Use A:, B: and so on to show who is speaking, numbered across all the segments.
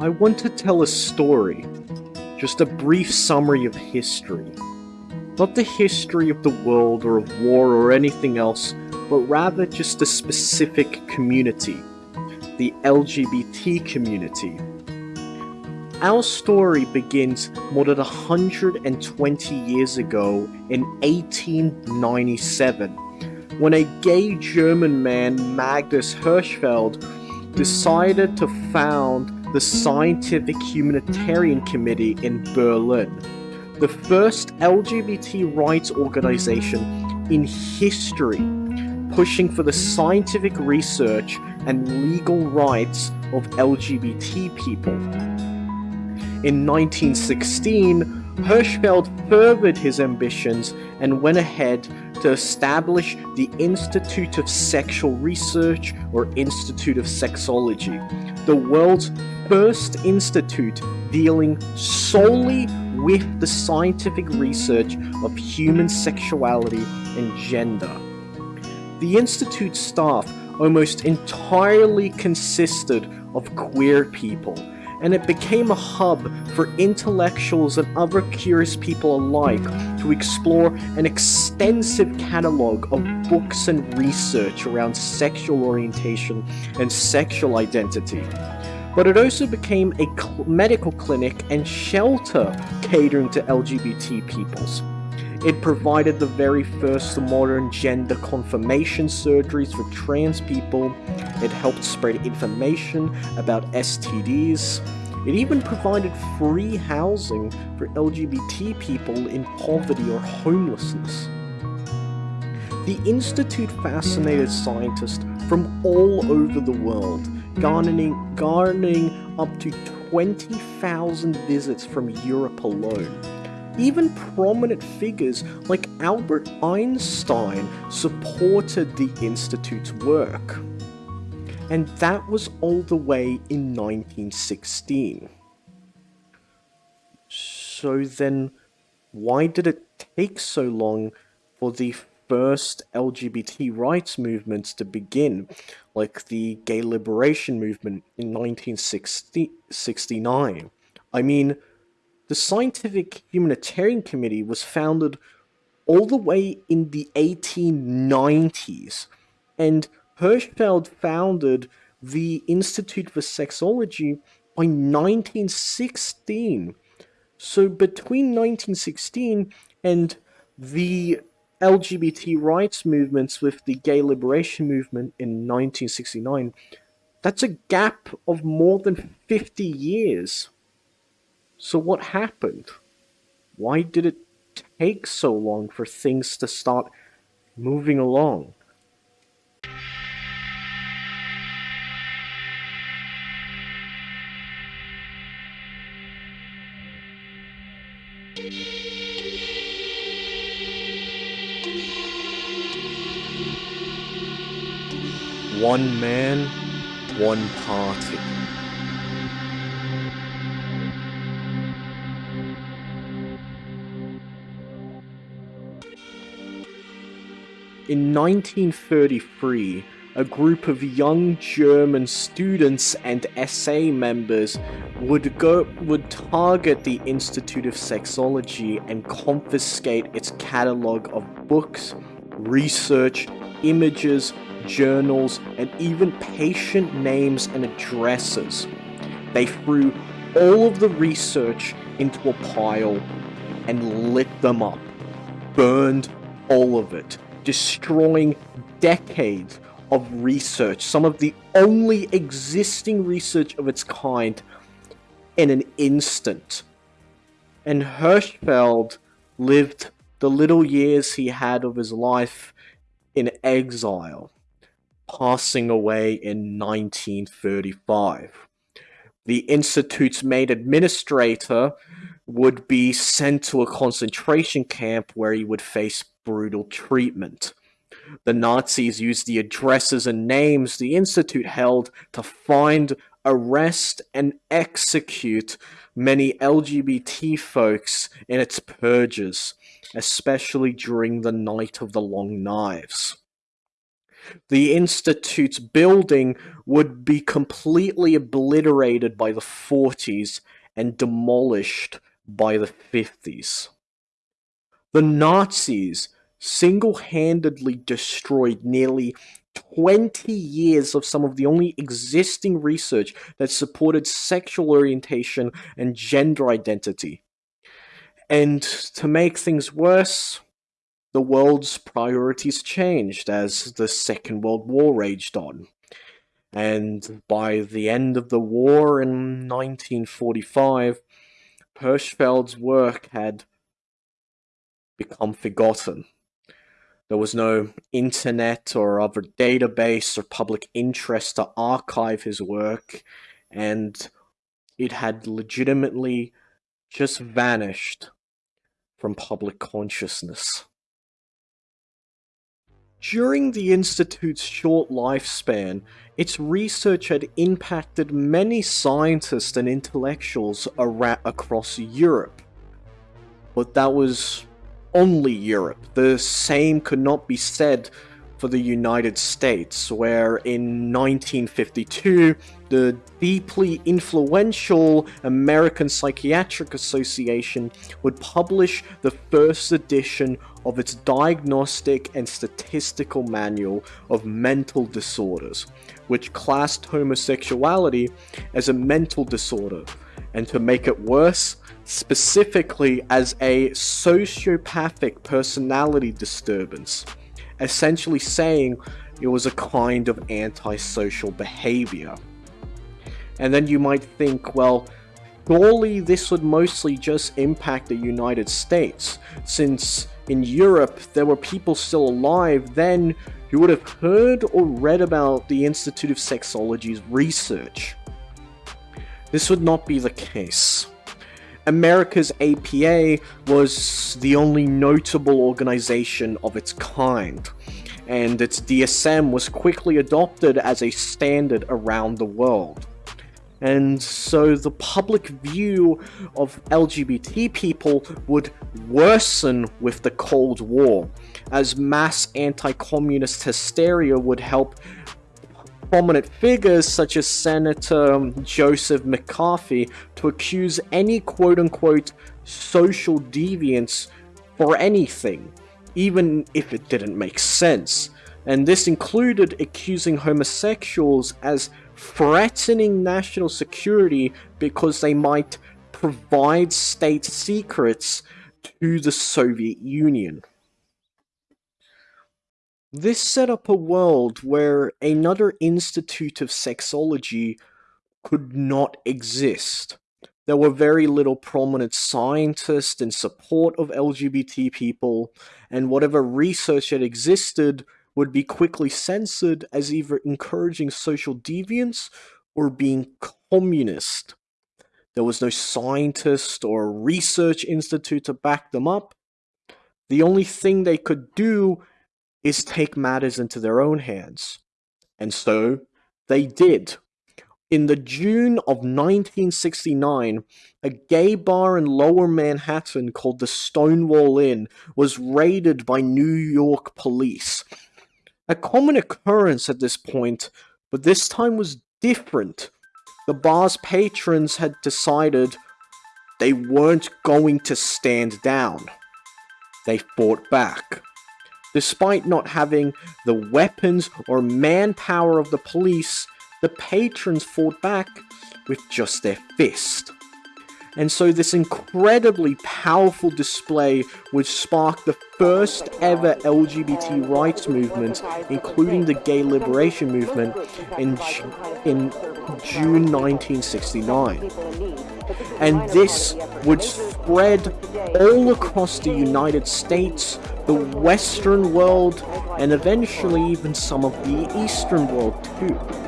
A: I want to tell a story, just a brief summary of history. Not the history of the world or of war or anything else, but rather just a specific community, the LGBT community. Our story begins more than 120 years ago in 1897, when a gay German man, Magnus Hirschfeld, decided to found the Scientific Humanitarian Committee in Berlin, the first LGBT rights organization in history pushing for the scientific research and legal rights of LGBT people. In 1916, Hirschfeld furthered his ambitions and went ahead to establish the Institute of Sexual Research or Institute of Sexology, the world's first institute dealing solely with the scientific research of human sexuality and gender. The Institute's staff almost entirely consisted of queer people, and it became a hub for intellectuals and other curious people alike to explore an extensive catalog of books and research around sexual orientation and sexual identity. But it also became a cl medical clinic and shelter catering to LGBT peoples. It provided the very first modern gender confirmation surgeries for trans people. It helped spread information about STDs. It even provided free housing for LGBT people in poverty or homelessness. The Institute fascinated scientists from all over the world, garnering, garnering up to 20,000 visits from Europe alone. Even prominent figures like Albert Einstein supported the Institute's work. And that was all the way in 1916. So then, why did it take so long for the first LGBT rights movements to begin, like the gay liberation movement in 1969? I mean, the Scientific Humanitarian Committee was founded all the way in the 1890s, and Hirschfeld founded the Institute for Sexology by 1916. So between 1916 and the LGBT rights movements with the gay liberation movement in 1969, that's a gap of more than 50 years. So what happened? Why did it take so long for things to start moving along? One man, one party. In 1933, a group of young German students and SA members would go would target the Institute of Sexology and confiscate its catalog of books, research, images, journals, and even patient names and addresses. They threw all of the research into a pile and lit them up, burned all of it destroying decades of research, some of the only existing research of its kind, in an instant. And Hirschfeld lived the little years he had of his life in exile, passing away in 1935. The Institute's main administrator would be sent to a concentration camp where he would face brutal treatment. The Nazis used the addresses and names the Institute held to find, arrest, and execute many LGBT folks in its purges, especially during the Night of the Long Knives. The Institute's building would be completely obliterated by the 40s and demolished by the 50s. The Nazis single handedly destroyed nearly 20 years of some of the only existing research that supported sexual orientation and gender identity. And to make things worse, the world's priorities changed as the Second World War raged on. And by the end of the war in 1945, Hirschfeld's work had become forgotten. There was no internet or other database or public interest to archive his work, and it had legitimately just vanished from public consciousness. During the Institute's short lifespan, its research had impacted many scientists and intellectuals across Europe. But that was only Europe. The same could not be said for the United States, where in 1952, the deeply influential American Psychiatric Association would publish the first edition of its Diagnostic and Statistical Manual of Mental Disorders, which classed homosexuality as a mental disorder, and to make it worse, specifically as a sociopathic personality disturbance, essentially saying it was a kind of antisocial behavior. And then you might think, well, surely this would mostly just impact the United States, since in Europe there were people still alive then who would have heard or read about the Institute of Sexology's research. This would not be the case. America's APA was the only notable organization of its kind, and its DSM was quickly adopted as a standard around the world. And so the public view of LGBT people would worsen with the Cold War, as mass anti-communist hysteria would help prominent figures such as Senator um, Joseph McCarthy to accuse any quote-unquote social deviance for anything, even if it didn't make sense. And this included accusing homosexuals as threatening national security because they might provide state secrets to the Soviet Union. This set up a world where another institute of sexology could not exist. There were very little prominent scientists in support of LGBT people, and whatever research that existed would be quickly censored as either encouraging social deviance or being communist. There was no scientist or research institute to back them up. The only thing they could do is take matters into their own hands. And so they did. In the June of 1969, a gay bar in lower Manhattan called the Stonewall Inn was raided by New York police. A common occurrence at this point, but this time was different. The bar's patrons had decided they weren't going to stand down. They fought back. Despite not having the weapons or manpower of the police, the patrons fought back with just their fist. And so this incredibly powerful display would spark the first ever LGBT rights movement, including the gay liberation movement, in, in June 1969. And this would spread all across the United States, the Western world, and eventually even some of the Eastern world too.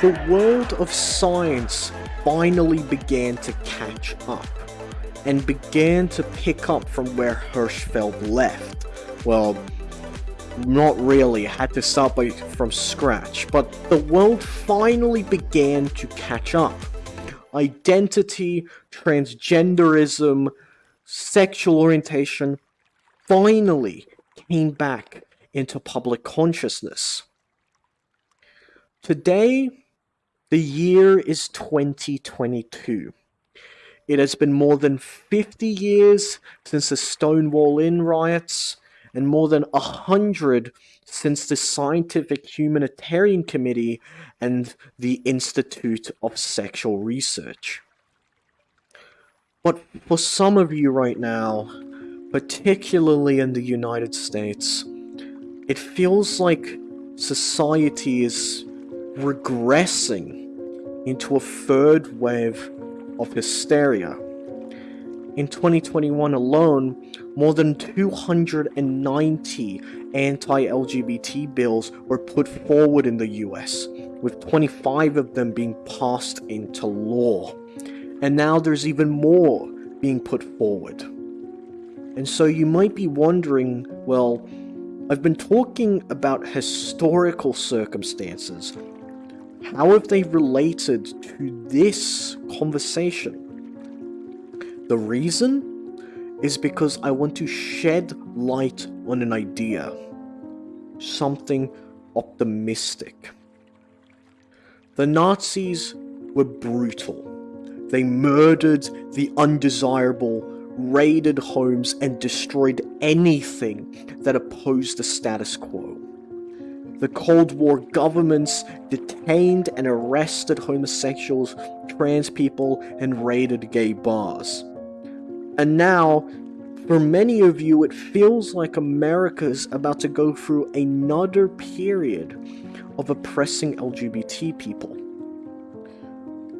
A: The world of science finally began to catch up and began to pick up from where Hirschfeld left. Well, not really, I had to start by, from scratch, but the world finally began to catch up. Identity, transgenderism, sexual orientation finally came back into public consciousness. Today, the year is 2022. It has been more than 50 years since the Stonewall Inn riots, and more than 100 since the Scientific Humanitarian Committee and the Institute of Sexual Research. But for some of you right now, particularly in the United States, it feels like society is regressing into a third wave of hysteria. In 2021 alone, more than 290 anti-LGBT bills were put forward in the US, with 25 of them being passed into law. And now there's even more being put forward. And so you might be wondering, well, I've been talking about historical circumstances. How have they related to this conversation? The reason is because I want to shed light on an idea, something optimistic. The Nazis were brutal. They murdered the undesirable, raided homes, and destroyed anything that opposed the status quo. The Cold War governments detained and arrested homosexuals, trans people, and raided gay bars. And now, for many of you, it feels like America's about to go through another period of oppressing LGBT people.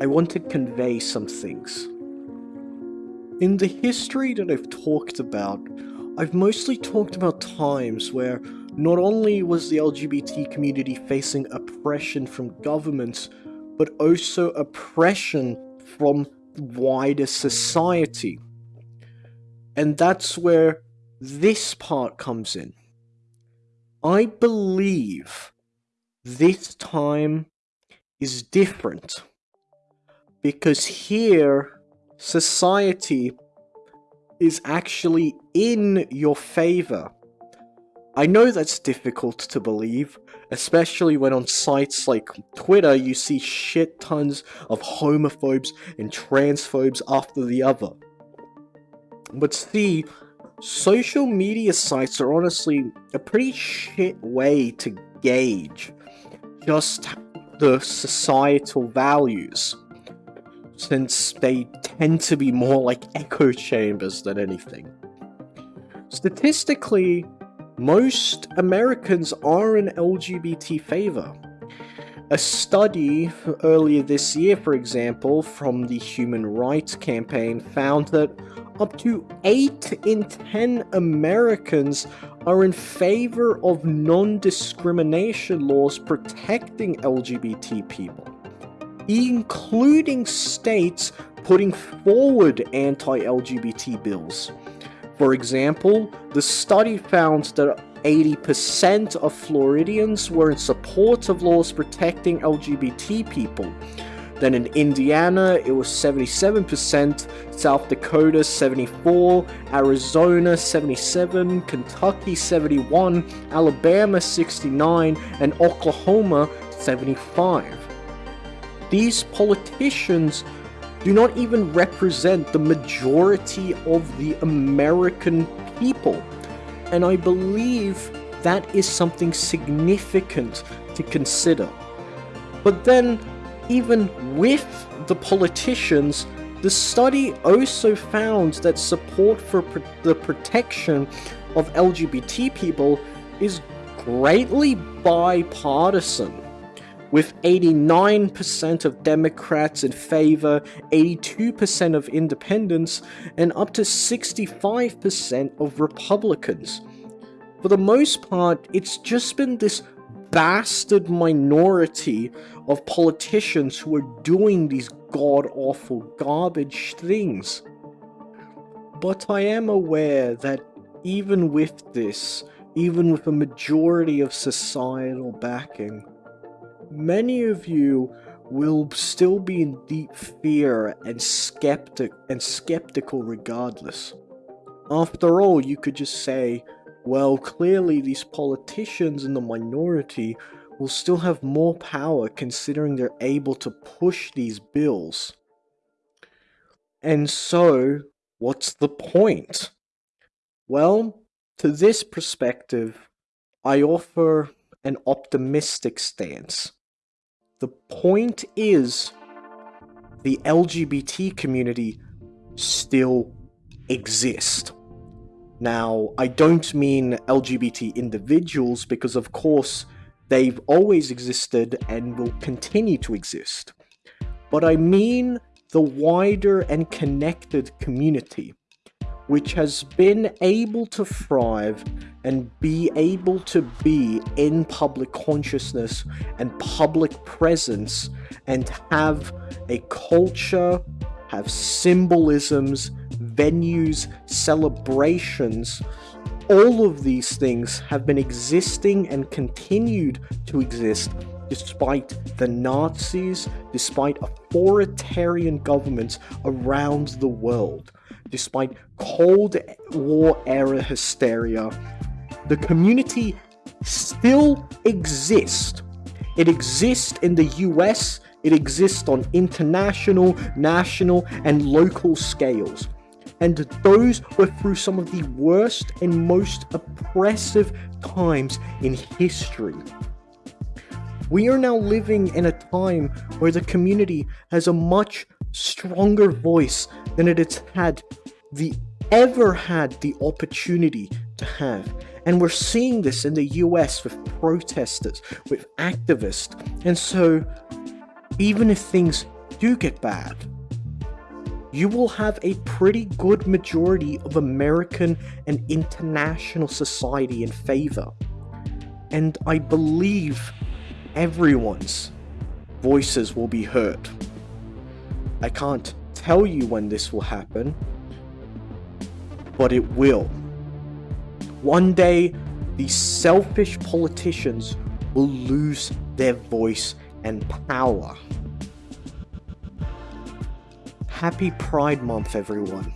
A: I want to convey some things. In the history that I've talked about, I've mostly talked about times where not only was the LGBT community facing oppression from governments, but also oppression from wider society. And that's where this part comes in. I believe this time is different because here society is actually in your favor. I know that's difficult to believe, especially when on sites like Twitter you see shit tons of homophobes and transphobes after the other. But see, social media sites are honestly a pretty shit way to gauge just the societal values, since they tend to be more like echo chambers than anything. Statistically, most Americans are in LGBT favor. A study earlier this year, for example, from the Human Rights Campaign found that up to 8 in 10 Americans are in favor of non-discrimination laws protecting LGBT people, including states putting forward anti-LGBT bills. For example, the study found that 80% of Floridians were in support of laws protecting LGBT people, then in Indiana, it was 77%, South Dakota 74, Arizona 77, Kentucky 71, Alabama 69, and Oklahoma 75. These politicians do not even represent the majority of the American people. And I believe that is something significant to consider. But then even with the politicians, the study also found that support for pr the protection of LGBT people is greatly bipartisan, with 89% of Democrats in favor, 82% of independents, and up to 65% of Republicans. For the most part, it's just been this bastard minority of politicians who are doing these god awful garbage things. But I am aware that even with this, even with a majority of societal backing, many of you will still be in deep fear and skeptic and skeptical regardless. After all, you could just say, well, clearly these politicians in the minority will still have more power considering they're able to push these bills. And so, what's the point? Well, to this perspective, I offer an optimistic stance. The point is, the LGBT community still exists. Now, I don't mean LGBT individuals because, of course, they've always existed and will continue to exist. But I mean the wider and connected community which has been able to thrive and be able to be in public consciousness and public presence and have a culture, have symbolisms, venues, celebrations. All of these things have been existing and continued to exist despite the Nazis, despite authoritarian governments around the world despite Cold War era hysteria, the community still exists. It exists in the US, it exists on international, national, and local scales. And those were through some of the worst and most oppressive times in history. We are now living in a time where the community has a much stronger voice than it has had the ever had the opportunity to have. And we're seeing this in the US with protesters, with activists. And so, even if things do get bad, you will have a pretty good majority of American and international society in favor. And I believe everyone's voices will be heard. I can't tell you when this will happen, but it will. One day, these selfish politicians will lose their voice and power. Happy Pride Month, everyone.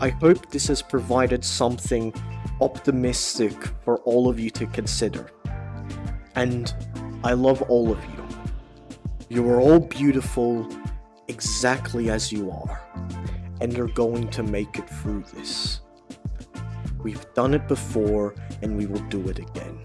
A: I hope this has provided something optimistic for all of you to consider. And I love all of you. You are all beautiful exactly as you are, and you're going to make it through this. We've done it before, and we will do it again.